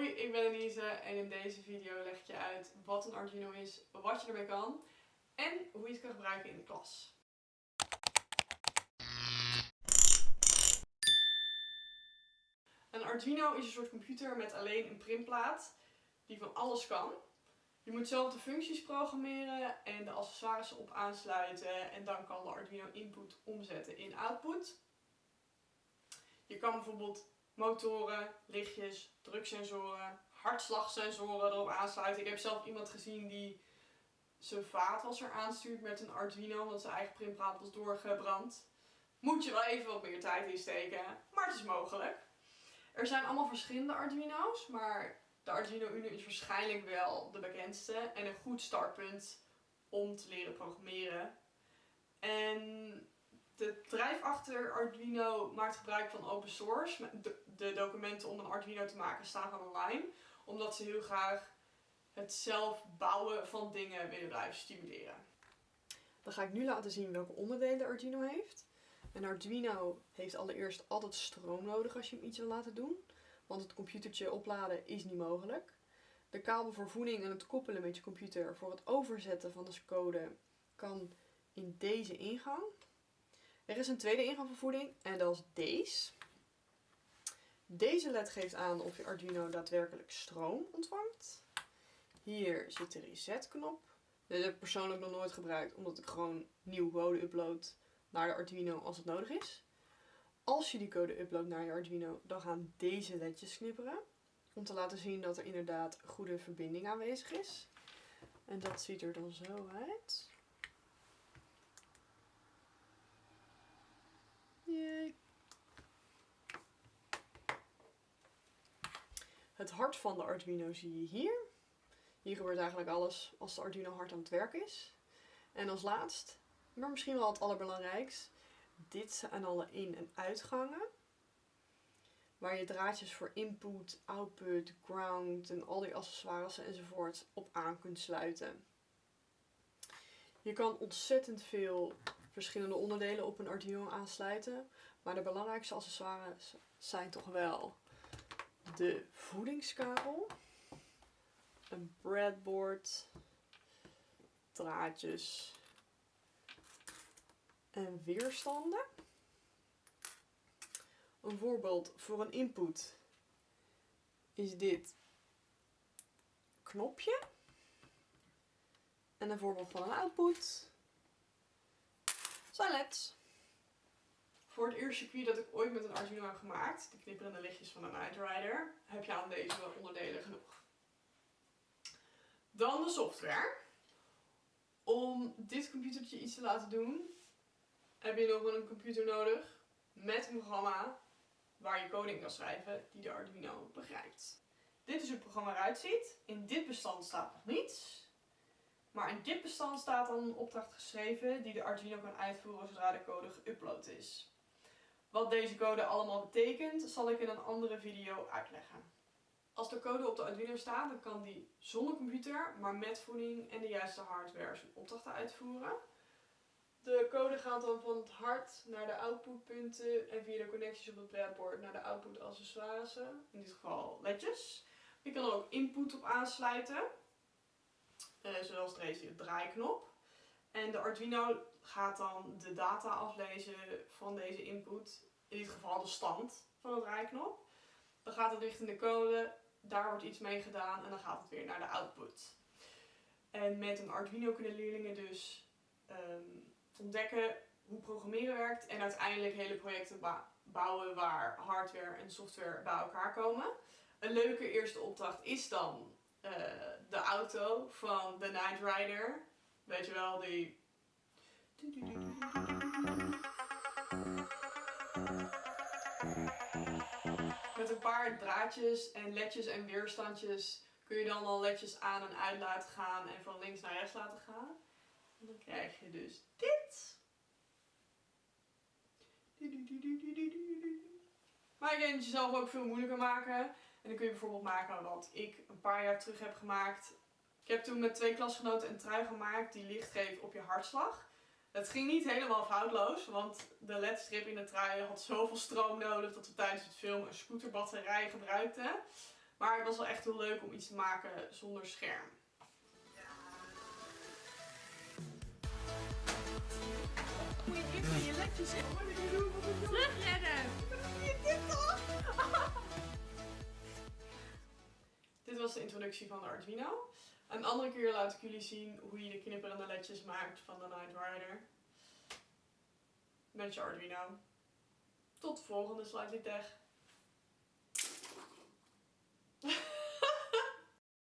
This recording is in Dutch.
Hoi, ik ben Elise en in deze video leg ik je uit wat een Arduino is, wat je ermee kan en hoe je het kan gebruiken in de klas. Een Arduino is een soort computer met alleen een printplaat die van alles kan. Je moet zelf de functies programmeren en de accessoires op aansluiten en dan kan de Arduino input omzetten in output. Je kan bijvoorbeeld motoren, lichtjes, druksensoren, hartslagsensoren erop aansluiten. Ik heb zelf iemand gezien die zijn vaatwasser aanstuurt met een Arduino omdat zijn eigen printplaat was doorgebrand. Moet je wel even wat meer tijd insteken, maar het is mogelijk. Er zijn allemaal verschillende Arduino's, maar de Arduino Uno is waarschijnlijk wel de bekendste en een goed startpunt om te leren programmeren. En de bedrijf achter Arduino maakt gebruik van open source. De, documenten om een Arduino te maken staan van online. Omdat ze heel graag het zelf bouwen van dingen willen blijven stimuleren. Dan ga ik nu laten zien welke onderdelen de Arduino heeft. Een Arduino heeft allereerst altijd stroom nodig als je hem iets wil laten doen. Want het computertje opladen is niet mogelijk. De kabel voor voeding en het koppelen met je computer voor het overzetten van de code kan in deze ingang. Er is een tweede ingang voor voeding en dat is deze. Deze led geeft aan of je Arduino daadwerkelijk stroom ontvangt. Hier zit de reset knop. Deze heb ik persoonlijk nog nooit gebruikt omdat ik gewoon nieuw code upload naar de Arduino als het nodig is. Als je die code uploadt naar je Arduino, dan gaan deze ledjes knipperen. Om te laten zien dat er inderdaad goede verbinding aanwezig is. En dat ziet er dan zo uit. Het hart van de Arduino zie je hier. Hier gebeurt eigenlijk alles als de Arduino hard aan het werk is. En als laatst, maar misschien wel het allerbelangrijkst, dit zijn alle in- en uitgangen. Waar je draadjes voor input, output, ground en al die accessoires enzovoort op aan kunt sluiten. Je kan ontzettend veel verschillende onderdelen op een Arduino aansluiten. Maar de belangrijkste accessoires zijn toch wel de voedingskabel, een breadboard, draadjes en weerstanden. Een voorbeeld voor een input is dit knopje. En een voorbeeld van een output zijn. Voor het eerste circuit dat ik ooit met een Arduino heb gemaakt, de knipperende lichtjes van een Night Rider, heb je aan deze onderdelen genoeg. Dan de software. Om dit computertje iets te laten doen, heb je nog een computer nodig met een programma waar je coding kan schrijven die de Arduino begrijpt. Dit is hoe het programma eruit ziet. In dit bestand staat nog niets. Maar in dit bestand staat dan een opdracht geschreven die de Arduino kan uitvoeren zodra de code geüpload is. Wat deze code allemaal betekent, zal ik in een andere video uitleggen. Als de code op de Arduino staat, dan kan die zonder computer, maar met voeding en de juiste hardware zijn opdrachten uitvoeren. De code gaat dan van het hart naar de outputpunten en via de connecties op het breadboard naar de output accessoires, in dit geval ledjes. Je kan er ook input op aansluiten, uh, zoals deze draaiknop. En de Arduino gaat dan de data aflezen van deze input, in dit geval de stand van de draaiknop. Dan gaat het richting de code, daar wordt iets mee gedaan en dan gaat het weer naar de output. En met een Arduino kunnen leerlingen dus ehm, ontdekken hoe programmeren werkt en uiteindelijk hele projecten bouwen waar hardware en software bij elkaar komen. Een leuke eerste opdracht is dan uh, de auto van The Night Rider. Weet je wel, die met een paar draadjes en ledjes en weerstandjes kun je dan al ledjes aan en uit laten gaan en van links naar rechts laten gaan. En dan krijg je dus dit. Maar je kan het jezelf ook veel moeilijker maken. En dan kun je bijvoorbeeld maken wat ik een paar jaar terug heb gemaakt. Ik heb toen met twee klasgenoten een trui gemaakt die licht geeft op je hartslag. Het ging niet helemaal foutloos, want de ledstrip in de trui had zoveel stroom nodig dat we tijdens het filmen een scooterbatterij gebruikten. Maar het was wel echt heel leuk om iets te maken zonder scherm. Moet je ledjes in. Wat moet doen? Dit toch? Dit was de introductie van de Arduino. Een andere keer laat ik jullie zien hoe je de knipperende ledjes maakt van de Night Rider. Met je Arduino. Tot de volgende Slightly Tech.